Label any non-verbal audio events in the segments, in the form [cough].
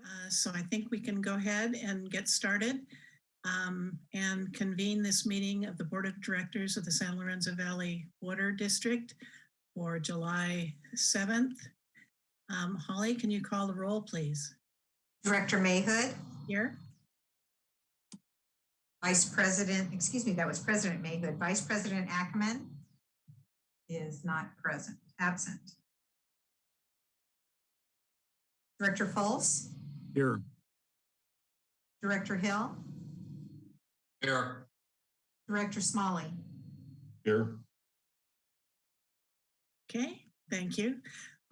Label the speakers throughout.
Speaker 1: Uh, So I think we can go ahead and get started um, and convene this meeting of the Board of Directors of the San Lorenzo Valley Water District for July 7th. Um, Holly, can you call the roll, please?
Speaker 2: Director Mahood,
Speaker 1: Here?
Speaker 2: Vice President, excuse me, that was President Mahood. Vice President Ackemann is not present, absent. Director Fultz,
Speaker 3: Here.
Speaker 2: Director Hill,
Speaker 3: Here.
Speaker 2: Director Smolley.
Speaker 3: Here.
Speaker 1: Okay, thank you.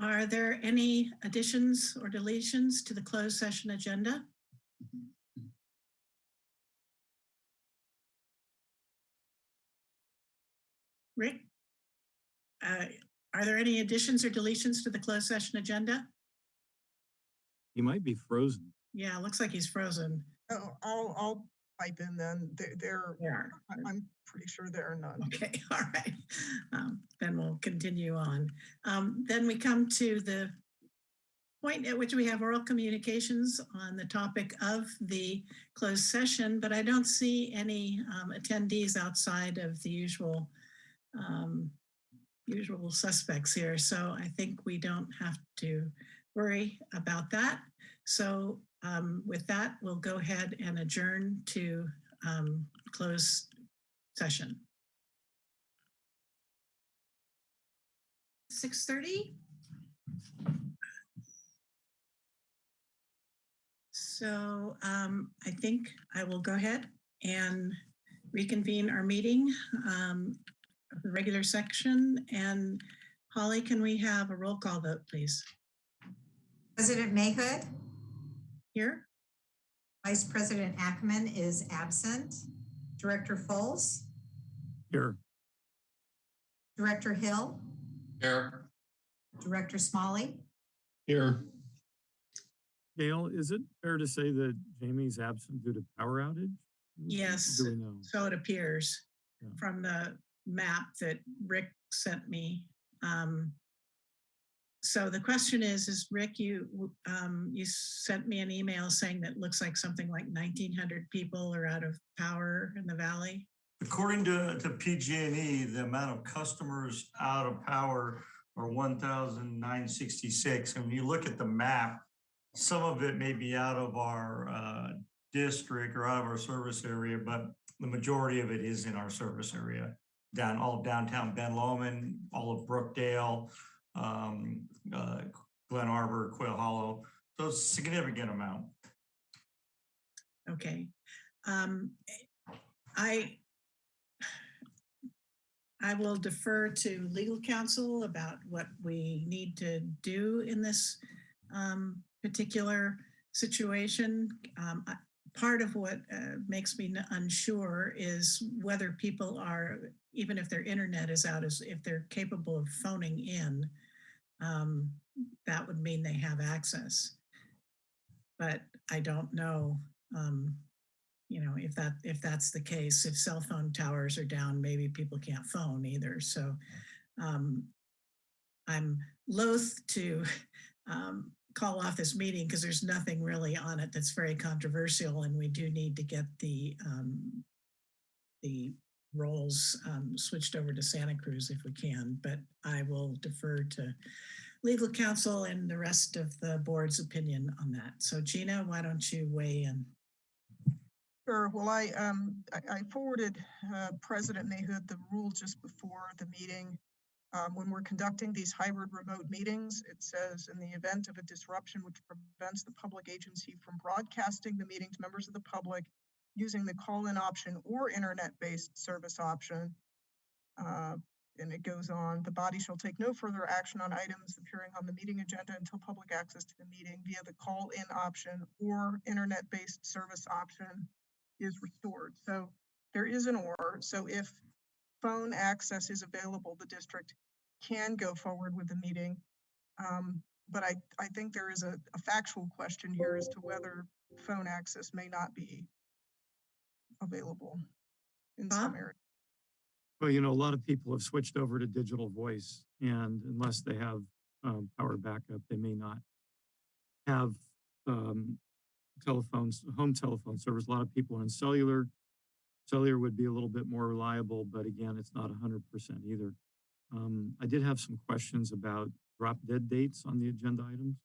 Speaker 1: Are there any additions or deletions to the closed session agenda? Rick? Uh, Are there any additions or deletions to the closed session agenda?
Speaker 3: He might be frozen.
Speaker 1: Yeah, looks like he's frozen.
Speaker 4: Oh, I'll, I'll pipe in then. There, there,
Speaker 1: There.
Speaker 4: I- I'm pretty sure there are none.
Speaker 1: Okay, [laughs] all right. Um, Then we'll continue on. Um, Then we come to the point at which we have oral communications on the topic of the closed session, but I don't see any um, attendees outside of the usual um, usual suspects here. So I think we don't have to worry about that. So um, with that, we'll go ahead and adjourn to um, close session. 6:30? So um, I think I will go ahead and reconvene our meeting, um, regular section. And Holly, can we have a roll call vote, please?
Speaker 2: President Mahood,
Speaker 1: Here?
Speaker 2: Vice President Ackemann is absent. Director Fultz,
Speaker 3: Here.
Speaker 2: Director Hill,
Speaker 3: Here.
Speaker 2: Director Smolley.
Speaker 3: Here. Gail, is it fair to say that Jamie's absent due to power outage?
Speaker 1: Yes.
Speaker 3: Do we know?
Speaker 1: So it appears
Speaker 3: Yeah.
Speaker 1: from the map that Rick sent me. Um, So the question is, is Rick, you, um, you sent me an email saying that looks like something like 1900 people are out of power in the valley.
Speaker 5: According to, to PG&E, the amount of customers out of power are 1,966. And when you look at the map, some of it may be out of our uh, district or out of our service area, but the majority of it is in our service area. Down all of downtown Ben Lomond, all of Brookdale, um, uh, Glen Arbor, Quail Hollow. So significant amount.
Speaker 1: Okay. Um, I, I will defer to legal counsel about what we need to do in this um, particular situation. Um, I- Part of what uh, makes me unsure is whether people are, even if their internet is out, is if they're capable of phoning in, um, that would mean they have access. But I don't know, um, you know, if that, if that's the case, if cell phone towers are down, maybe people can't phone either. So um, I'm loath to [laughs] um, call off this meeting because there's nothing really on it that's very controversial and we do need to get the um, the roles um, switched over to Santa Cruz if we can, but I will defer to legal counsel and the rest of the board's opinion on that. So Gina, why don't you weigh in?
Speaker 4: Sure, well, I, um, I- forwarded, uh, President Mahood the rule just before the meeting. Um, when we're conducting these hybrid remote meetings, it says in the event of a disruption which prevents the public agency from broadcasting the meeting to members of the public using the call-in option or internet-based service option. Uh, and it goes on, the body shall take no further action on items appearing on the meeting agenda until public access to the meeting via the call-in option or internet-based service option is restored. So there is an or, so if phone access is available, the district can go forward with the meeting. Um, but I, I think there is a, a factual question here as to whether phone access may not be available in some
Speaker 1: Bob?
Speaker 4: areas.
Speaker 3: Well, you know, a lot of people have switched over to digital voice and unless they have um, power backup, they may not have um, telephones, home telephone service. A lot of people are in cellular. Cellular would be a little bit more reliable, but again, it's not hundred percent either. Um, I did have some questions about drop dead dates on the agenda items.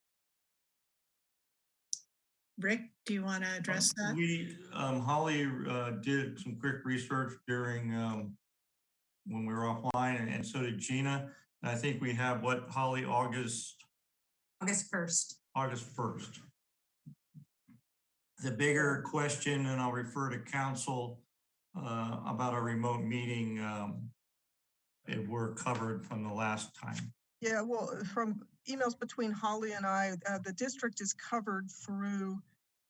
Speaker 1: Rick, do you want to address that?
Speaker 5: We, um, Holly, uh, did some quick research during, um, when we were offline and- and so did Gina. And I think we have what, Holly, August,
Speaker 2: August 1st.
Speaker 5: August first. The bigger question, and I'll refer to counsel, uh, about our remote meeting, um, it were covered from the last time.
Speaker 4: Yeah, well, uh, from emails between Holly and I, uh, the district is covered through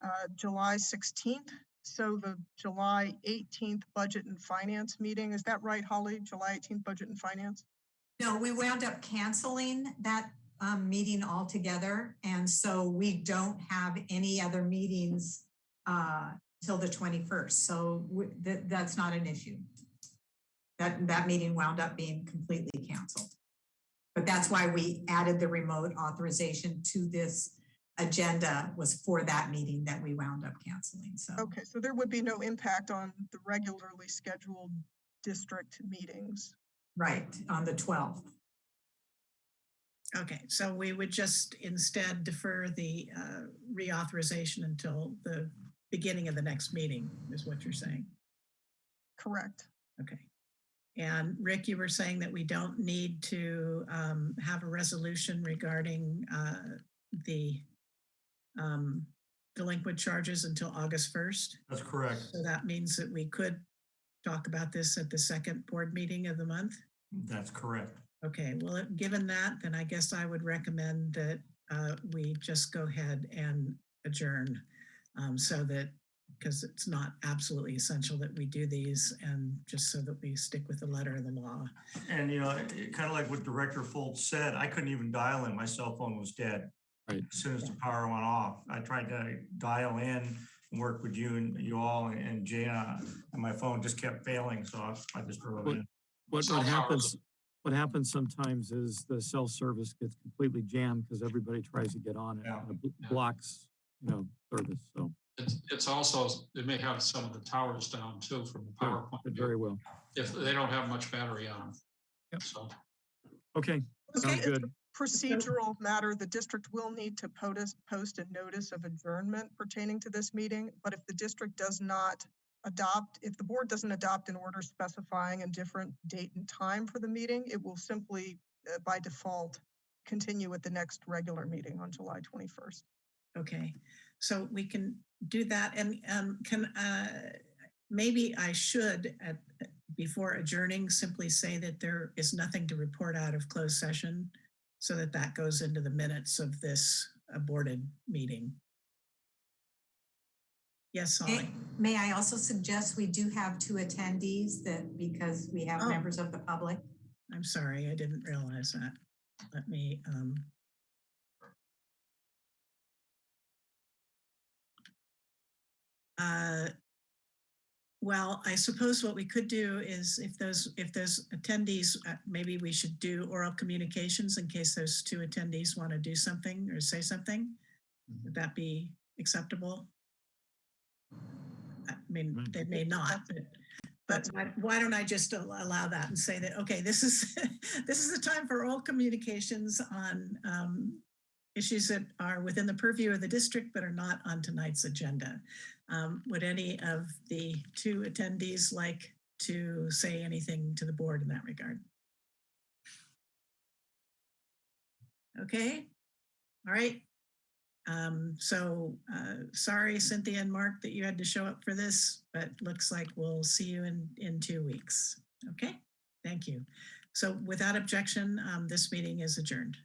Speaker 4: uh, July 16th. So the July 18th Budget and Finance meeting, is that right, Holly? July 18th Budget and Finance?
Speaker 2: No, we wound up canceling that um, meeting altogether. And so we don't have any other meetings uh, till the 21st. So that, that's not an issue. That, that meeting wound up being completely canceled. But that's why we added the remote authorization to this agenda was for that meeting that we wound up canceling. So,
Speaker 4: Okay, so there would be no impact on the regularly scheduled district meetings.
Speaker 2: right, on the 12th.
Speaker 1: Okay, so we would just instead defer the uh, reauthorization until the beginning of the next meeting, is what you're saying?
Speaker 4: Correct.
Speaker 1: Okay. And Rick, you were saying that we don't need to um, have a resolution regarding uh, the um, delinquent charges until August 1st.
Speaker 5: That's correct.
Speaker 1: So that means that we could talk about this at the second board meeting of the month?
Speaker 5: That's correct.
Speaker 1: Okay, well, given that, then I guess I would recommend that uh, we just go ahead and adjourn um, so that, because it's not absolutely essential that we do these and just so that we stick with the letter of the law.
Speaker 5: And, you know, kind of like what Director Fultz said, I couldn't even dial in. My cell phone was dead.
Speaker 3: Right.
Speaker 5: As soon as the power went off, I tried to dial in and work with you and you all and Jana, uh, and my phone just kept failing, so I- I just drove
Speaker 3: What-
Speaker 5: in.
Speaker 3: What, what happens, what happens sometimes is the cell service gets completely jammed because everybody tries to get on it.
Speaker 5: Yeah.
Speaker 3: and it Blocks, you know, service, so.
Speaker 6: It's, it's also, they may have some of the towers down too from the power point. of view,
Speaker 3: Very well.
Speaker 6: If they don't have much battery on them.
Speaker 3: Yep.
Speaker 6: So,
Speaker 3: Okay, sounds
Speaker 4: Okay.
Speaker 3: good.
Speaker 4: Procedural matter, the district will need to post, post a notice of adjournment pertaining to this meeting. But if the district does not adopt, if the board doesn't adopt an order specifying a different date and time for the meeting, it will simply, uh, by default, continue at the next regular meeting on July 21st.
Speaker 1: Okay, so we can do that and um, can, uh, maybe I should at, before adjourning, simply say that there is nothing to report out of closed session so that that goes into the minutes of this aborted meeting. Yes,
Speaker 2: May- May I also suggest we do have two attendees that, because we have
Speaker 1: Oh.
Speaker 2: members of the public.
Speaker 1: I'm sorry, I didn't realize that. Let me, um. Uh, Well, I suppose what we could do is if those, if those attendees, uh, maybe we should do oral communications in case those two attendees want to do something or say something. Would that be acceptable? I mean, they may not, but but why, why don't I just allow that and say that, okay, this is, [laughs] this is the time for all communications on um, issues that are within the purview of the district but are not on tonight's agenda. Um, Would any of the two attendees like to say anything to the board in that regard? Okay, all right. Um, so, uh, sorry Cynthia and Mark that you had to show up for this, but looks like we'll see you in, in two weeks. Okay, thank you. So without objection, um, this meeting is adjourned.